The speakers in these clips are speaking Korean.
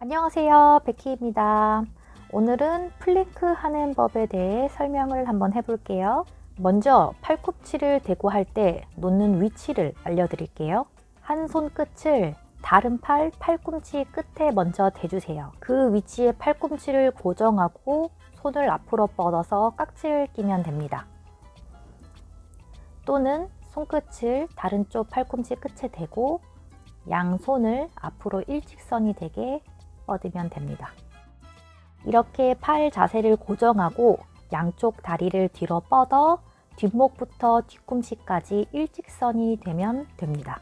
안녕하세요. 베키입니다. 오늘은 플랭크 하는 법에 대해 설명을 한번 해볼게요. 먼저 팔꿈치를 대고 할 때 놓는 위치를 알려드릴게요. 한 손 끝을 다른 팔 팔꿈치 끝에 먼저 대주세요. 그 위치에 팔꿈치를 고정하고 손을 앞으로 뻗어서 깍지를 끼면 됩니다. 또는 손끝을 다른 쪽 팔꿈치 끝에 대고 양손을 앞으로 일직선이 되게 뻗으면 됩니다. 이렇게 팔 자세를 고정하고 양쪽 다리를 뒤로 뻗어 뒷목부터 뒤꿈치까지 일직선이 되면 됩니다.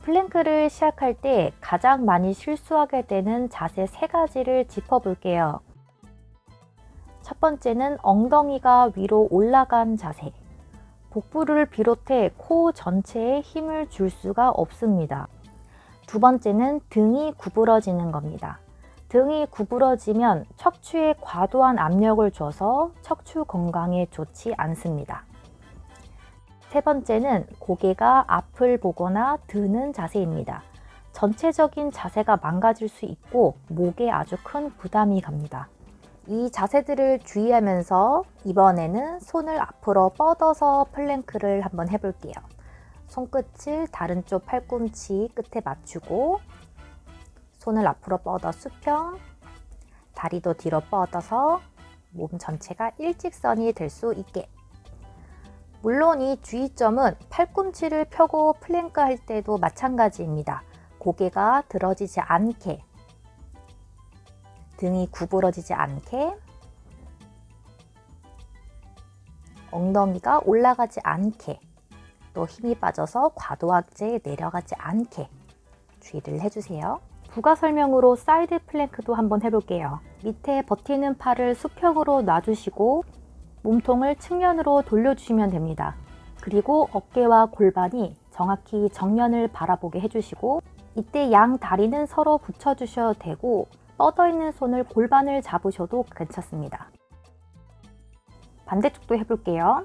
플랭크를 시작할 때 가장 많이 실수하게 되는 자세 세 가지를 짚어볼게요. 첫 번째는 엉덩이가 위로 올라간 자세. 복부를 비롯해 코 전체에 힘을 줄 수가 없습니다. 두 번째는 등이 구부러지는 겁니다. 등이 구부러지면 척추에 과도한 압력을 줘서 척추 건강에 좋지 않습니다. 세 번째는 고개가 앞을 보거나 드는 자세입니다. 전체적인 자세가 망가질 수 있고 목에 아주 큰 부담이 갑니다. 이 자세들을 주의하면서 이번에는 손을 앞으로 뻗어서 플랭크를 한번 해볼게요. 손끝을 다른 쪽 팔꿈치 끝에 맞추고 손을 앞으로 뻗어 수평 다리도 뒤로 뻗어서 몸 전체가 일직선이 될 수 있게 물론 이 주의점은 팔꿈치를 펴고 플랭크 할 때도 마찬가지입니다. 고개가 들어지지 않게 등이 구부러지지 않게 엉덩이가 올라가지 않게 또 힘이 빠져서 과도하게 내려가지 않게 주의를 해주세요. 부가 설명으로 사이드 플랭크도 한번 해볼게요. 밑에 버티는 팔을 수평으로 놔주시고 몸통을 측면으로 돌려주시면 됩니다. 그리고 어깨와 골반이 정확히 정면을 바라보게 해주시고 이때 양 다리는 서로 붙여주셔도 되고 뻗어있는 손을 골반을 잡으셔도 괜찮습니다. 반대쪽도 해볼게요.